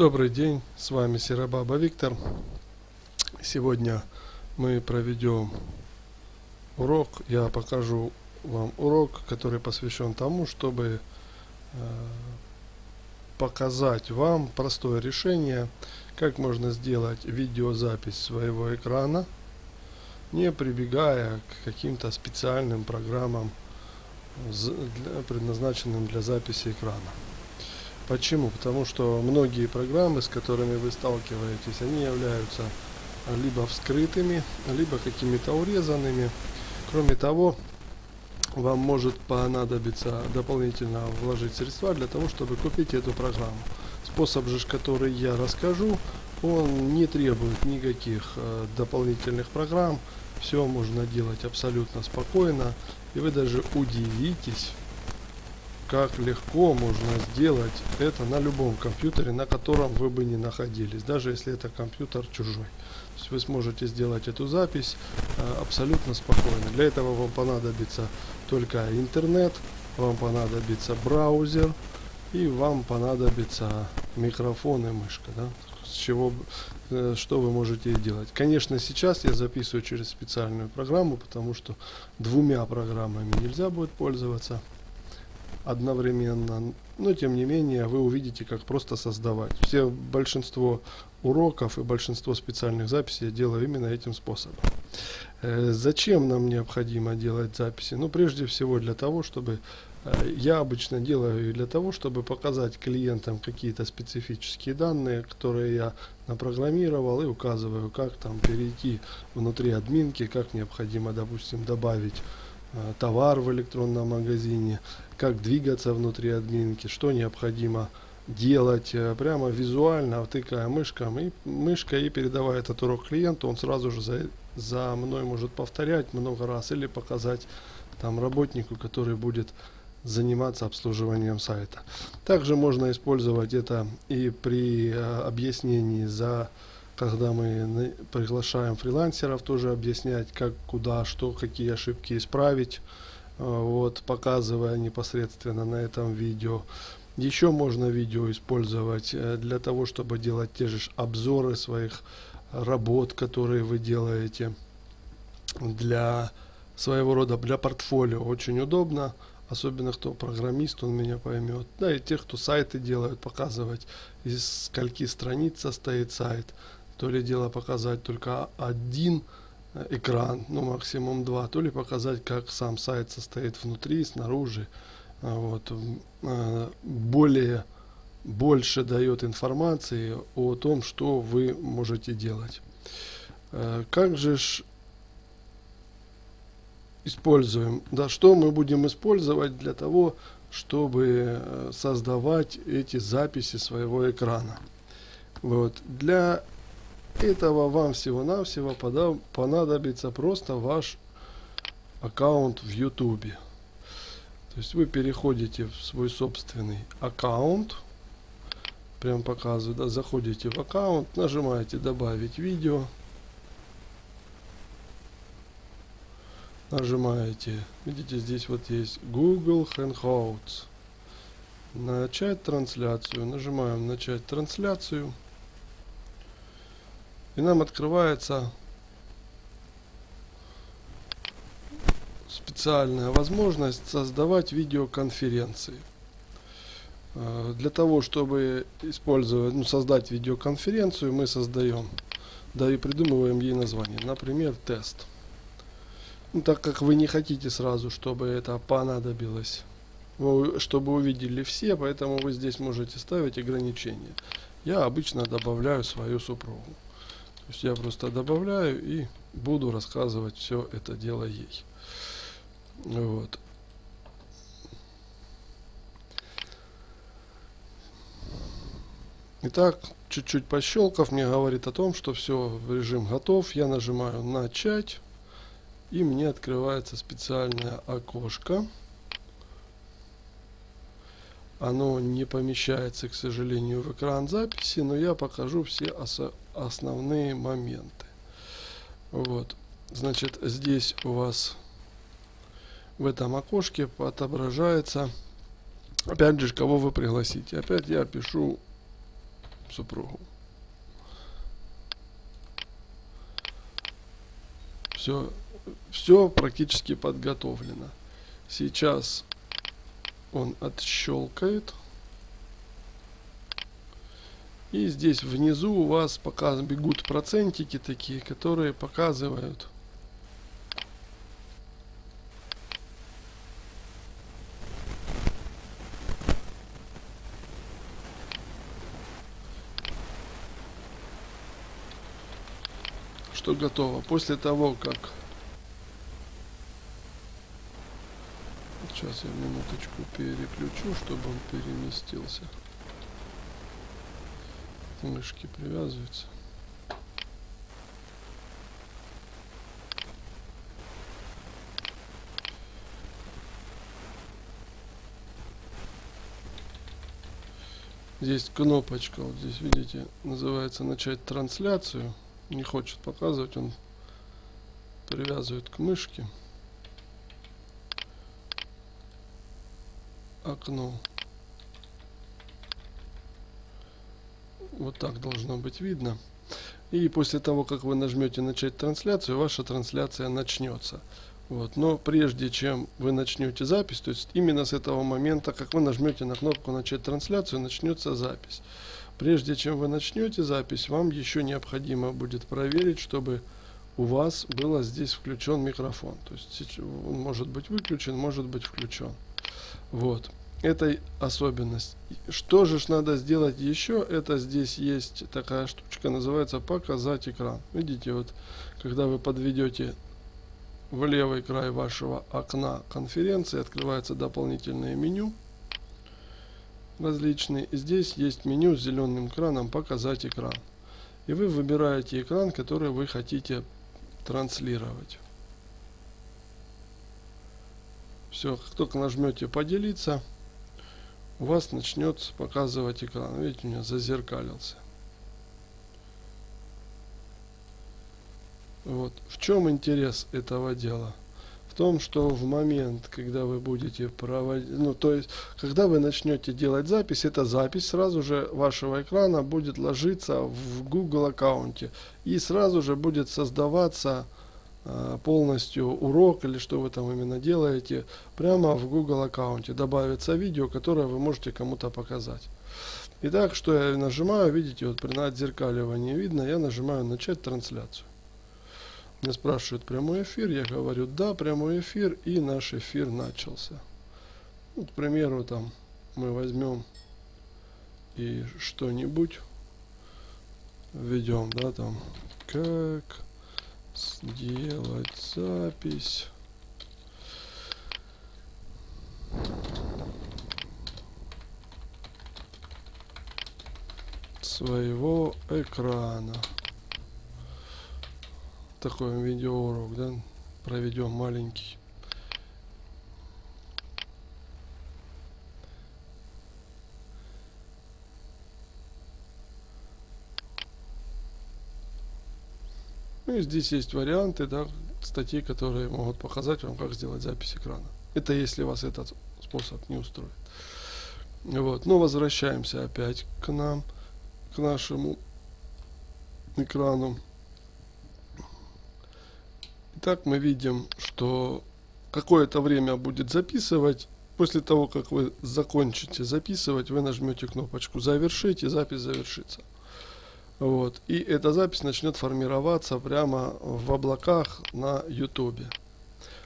Добрый день, с вами Серабаба Виктор. Сегодня мы проведем урок. Я покажу вам урок, который посвящен тому, чтобы э, показать вам простое решение, как можно сделать видеозапись своего экрана, не прибегая к каким-то специальным программам, предназначенным для записи экрана. Почему? Потому что многие программы, с которыми вы сталкиваетесь, они являются либо вскрытыми, либо какими-то урезанными. Кроме того, вам может понадобиться дополнительно вложить средства для того, чтобы купить эту программу. Способ же, который я расскажу, он не требует никаких э, дополнительных программ. Все можно делать абсолютно спокойно. И вы даже удивитесь, как легко можно сделать это на любом компьютере, на котором вы бы не находились, даже если это компьютер чужой. То есть вы сможете сделать эту запись э, абсолютно спокойно. Для этого вам понадобится только интернет, вам понадобится браузер и вам понадобится микрофон и мышка. Да? С чего, э, что вы можете делать. Конечно, сейчас я записываю через специальную программу, потому что двумя программами нельзя будет пользоваться одновременно. Но тем не менее вы увидите, как просто создавать. Все большинство уроков и большинство специальных записей я делаю именно этим способом. Э, зачем нам необходимо делать записи? Ну, прежде всего для того, чтобы э, я обычно делаю для того, чтобы показать клиентам какие-то специфические данные, которые я напрограммировал и указываю, как там перейти внутри админки, как необходимо, допустим, добавить товар в электронном магазине, как двигаться внутри админки, что необходимо делать э, прямо визуально, втыкая мышком и мышкой и передавая этот урок клиенту, он сразу же за, за мной может повторять много раз или показать там работнику, который будет заниматься обслуживанием сайта. Также можно использовать это и при э, объяснении за когда мы приглашаем фрилансеров тоже объяснять, как, куда, что, какие ошибки исправить, э, вот, показывая непосредственно на этом видео. Еще можно видео использовать э, для того, чтобы делать те же обзоры своих работ, которые вы делаете для своего рода, для портфолио. Очень удобно, особенно кто программист, он меня поймет. Да и тех, кто сайты делают, показывать, из скольки страниц состоит сайт то ли дело показать только один э, экран, ну максимум два, то ли показать, как сам сайт состоит внутри, снаружи. А вот. Э, более, больше дает информации о том, что вы можете делать. Э, как же ж используем, да, что мы будем использовать для того, чтобы создавать эти записи своего экрана. Вот. Для этого вам всего-навсего понадобится просто ваш аккаунт в YouTube. То есть вы переходите в свой собственный аккаунт. Прям показываю, да, заходите в аккаунт, нажимаете добавить видео. Нажимаете, видите, здесь вот есть Google Hangouts. Начать трансляцию. Нажимаем начать трансляцию. И нам открывается специальная возможность создавать видеоконференции. Э, для того, чтобы использовать, ну, создать видеоконференцию, мы создаем, да и придумываем ей название. Например, тест. Ну, так как вы не хотите сразу, чтобы это понадобилось, чтобы увидели все, поэтому вы здесь можете ставить ограничения. Я обычно добавляю свою супругу. То есть я просто добавляю и буду рассказывать все это дело ей. Вот. Итак, чуть-чуть пощелкав, мне говорит о том, что все, режим готов. Я нажимаю начать. И мне открывается специальное окошко. Оно не помещается, к сожалению, в экран записи, но я покажу все основные моменты. Вот. Значит, здесь у вас в этом окошке отображается, опять же, кого вы пригласите. Опять я пишу супругу. Все, все практически подготовлено. Сейчас он отщелкает. И здесь внизу у вас показ, бегут процентики такие, которые показывают что готово. После того, как... Сейчас я минуточку переключу, чтобы он переместился. Мышки привязываются. Здесь кнопочка, вот здесь видите, называется начать трансляцию не хочет показывать, он привязывает к мышке окно. Вот так должно быть видно. И после того, как вы нажмете начать трансляцию, ваша трансляция начнется. Вот. Но прежде чем вы начнете запись, то есть именно с этого момента, как вы нажмете на кнопку начать трансляцию, начнется запись. Прежде чем вы начнете запись, вам еще необходимо будет проверить, чтобы у вас было здесь включен микрофон. То есть он может быть выключен, может быть включен. Вот. Это особенность. Что же надо сделать еще? Это здесь есть такая штучка, называется показать экран. Видите, вот когда вы подведете в левый край вашего окна конференции, открывается дополнительное меню различные. Здесь есть меню с зеленым экраном «Показать экран». И вы выбираете экран, который вы хотите транслировать. Все, как только нажмете «Поделиться», у вас начнет показывать экран. Видите, у меня зазеркалился. Вот. В чем интерес этого дела? в том, что в момент, когда вы будете проводить, ну, то есть, когда вы начнете делать запись, эта запись сразу же вашего экрана будет ложиться в Google аккаунте и сразу же будет создаваться полностью урок или что вы там именно делаете прямо в Google аккаунте. Добавится видео, которое вы можете кому-то показать. Итак, что я нажимаю, видите, вот при отзеркаливании видно, я нажимаю начать трансляцию. Меня спрашивают прямой эфир, я говорю да, прямой эфир, и наш эфир начался. Вот, к примеру, там мы возьмем и что-нибудь введем, да, там, как сделать запись. Своего экрана. Такой видеоурок, да, проведем маленький. Ну и здесь есть варианты, да, статей, которые могут показать вам, как сделать запись экрана. Это если вас этот способ не устроит. Вот, но возвращаемся опять к нам, к нашему экрану. Итак, мы видим, что какое-то время будет записывать. После того, как вы закончите записывать, вы нажмете кнопочку «Завершить» и запись завершится. Вот. И эта запись начнет формироваться прямо в облаках на YouTube.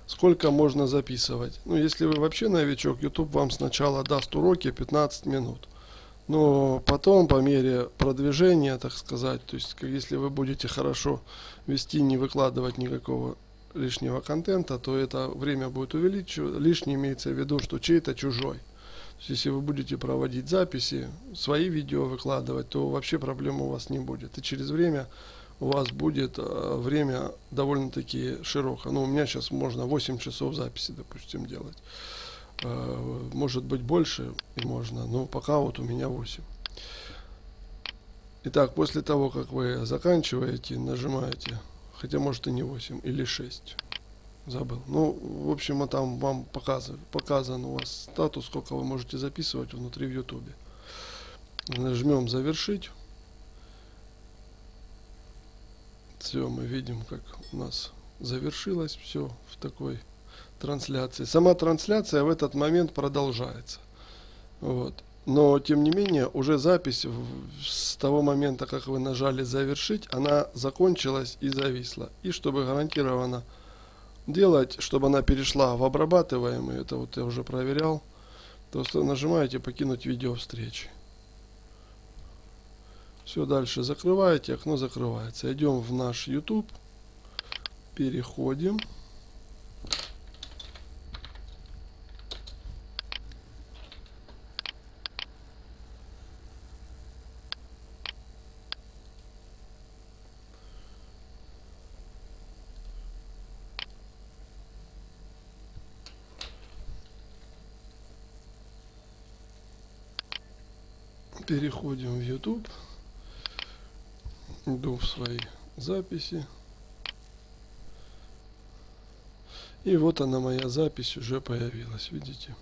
Сколько можно записывать? Ну, если вы вообще новичок, YouTube вам сначала даст уроки 15 минут. Но потом, по мере продвижения, так сказать, то есть, если вы будете хорошо вести, не выкладывать никакого лишнего контента, то это время будет увеличиваться. Лишний имеется в виду, что чей-то чужой. Если вы будете проводить записи, свои видео выкладывать, то вообще проблем у вас не будет. И через время у вас будет э, время довольно-таки широкое. Ну, у меня сейчас можно 8 часов записи, допустим, делать. Э, может быть больше и можно, но пока вот у меня 8. Итак, после того, как вы заканчиваете, нажимаете Хотя может и не 8, или 6 забыл. Ну, в общем, а там вам показываю, показан у вас статус, сколько вы можете записывать внутри в YouTube. Нажмем завершить. Все, мы видим, как у нас завершилось все в такой трансляции. Сама трансляция в этот момент продолжается. Вот. Но, тем не менее, уже запись с того момента, как вы нажали «Завершить», она закончилась и зависла. И чтобы гарантированно делать, чтобы она перешла в обрабатываемый, это вот я уже проверял, то нажимаете «Покинуть видео встречи». Все, дальше закрываете, окно закрывается. Идем в наш YouTube, переходим. Переходим в YouTube. Иду в свои записи. И вот она, моя запись уже появилась, видите.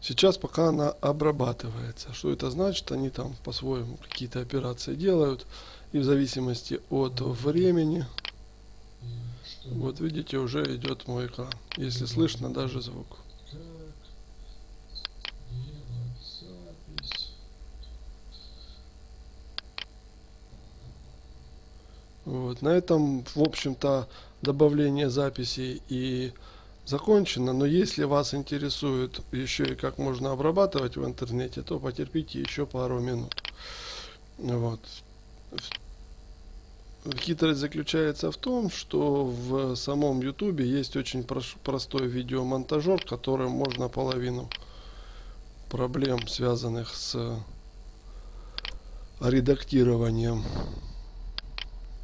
Сейчас пока она обрабатывается. Что это значит? Они там по-своему какие-то операции делают. И в зависимости от времени, вот видите, уже идет мой экран. Если слышно даже звук. Вот. На этом, в общем-то, добавление записей и закончено. Но если вас интересует еще и как можно обрабатывать в интернете, то потерпите еще пару минут. Вот. Хитрость заключается в том, что в самом YouTube есть очень простой видеомонтажер, которым можно половину проблем, связанных с редактированием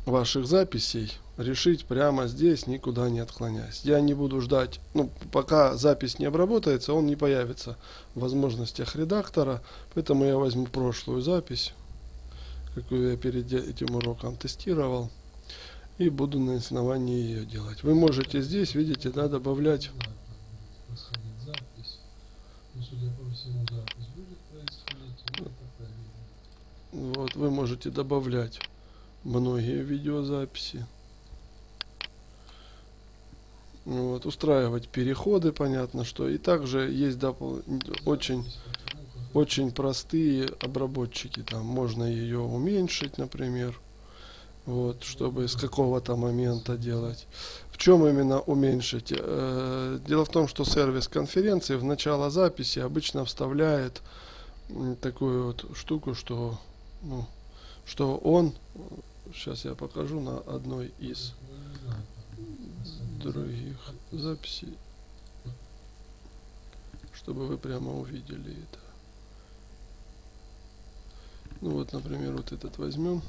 ваших записей решить прямо здесь, никуда не отклоняясь. Я не буду ждать, ну, пока запись не обработается, он не появится в возможностях редактора, поэтому я возьму прошлую запись, какую я перед этим уроком тестировал, и буду на основании ее делать. Вы можете здесь, видите, да, добавлять... Вот, вы можете добавлять многие видеозаписи. Вот, устраивать переходы, понятно, что. И также есть допол очень, очень простые обработчики. Там можно ее уменьшить, например. Вот, чтобы с какого-то момента делать. В чем именно уменьшить? Э, дело в том, что сервис конференции в начало записи обычно вставляет такую вот штуку, что, ну, что он Сейчас я покажу на одной из других записей, чтобы вы прямо увидели это. Ну вот, например, вот этот возьмем.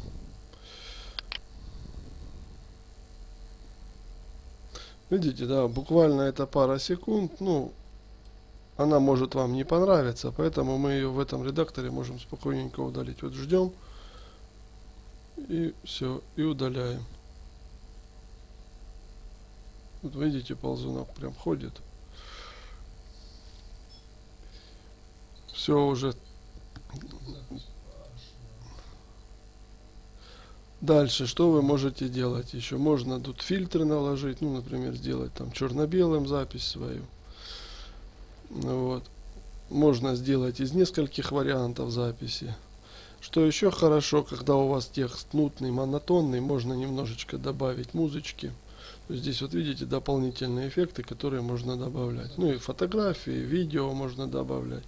Видите, да, буквально это пара секунд, ну, она может вам не понравиться, поэтому мы ее в этом редакторе можем спокойненько удалить. Вот ждем и все, и удаляем. Вот видите, ползунок прям ходит. Все уже. Дальше, что вы можете делать еще? Можно тут фильтры наложить, ну, например, сделать там черно-белым запись свою. Вот. Можно сделать из нескольких вариантов записи. Что еще хорошо, когда у вас текст нутный, монотонный, можно немножечко добавить музычки. Здесь вот видите дополнительные эффекты, которые можно добавлять. Ну и фотографии, видео можно добавлять.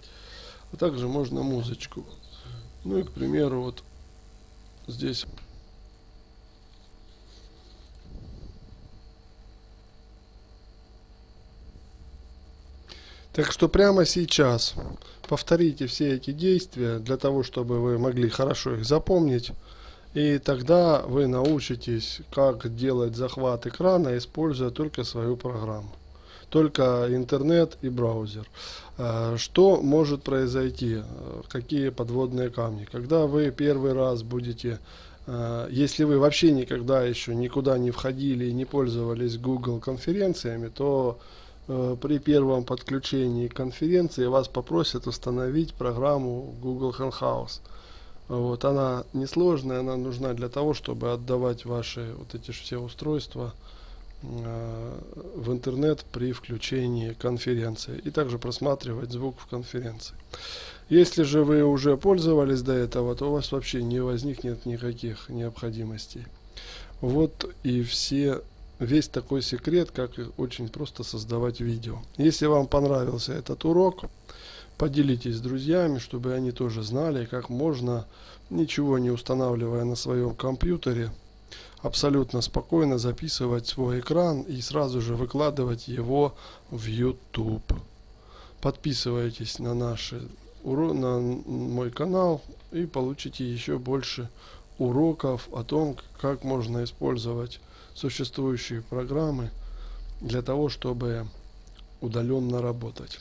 А также можно музычку. Ну и, к примеру, вот здесь Так что прямо сейчас повторите все эти действия для того, чтобы вы могли хорошо их запомнить. И тогда вы научитесь, как делать захват экрана, используя только свою программу. Только интернет и браузер. А, что может произойти? Какие подводные камни? Когда вы первый раз будете а, если вы вообще никогда еще никуда не входили и не пользовались Google конференциями, то при первом подключении конференции вас попросят установить программу Google Hangouts. Вот, она несложная, она нужна для того, чтобы отдавать ваши вот эти все устройства э, в интернет при включении конференции и также просматривать звук в конференции. Если же вы уже пользовались до этого, то у вас вообще не возникнет никаких необходимостей. Вот и все весь такой секрет, как очень просто создавать видео. Если вам понравился этот урок, Поделитесь с друзьями, чтобы они тоже знали, как можно, ничего не устанавливая на своем компьютере, абсолютно спокойно записывать свой экран и сразу же выкладывать его в YouTube. Подписывайтесь на наши на мой канал и получите еще больше уроков о том, как можно использовать существующие программы для того, чтобы удаленно работать.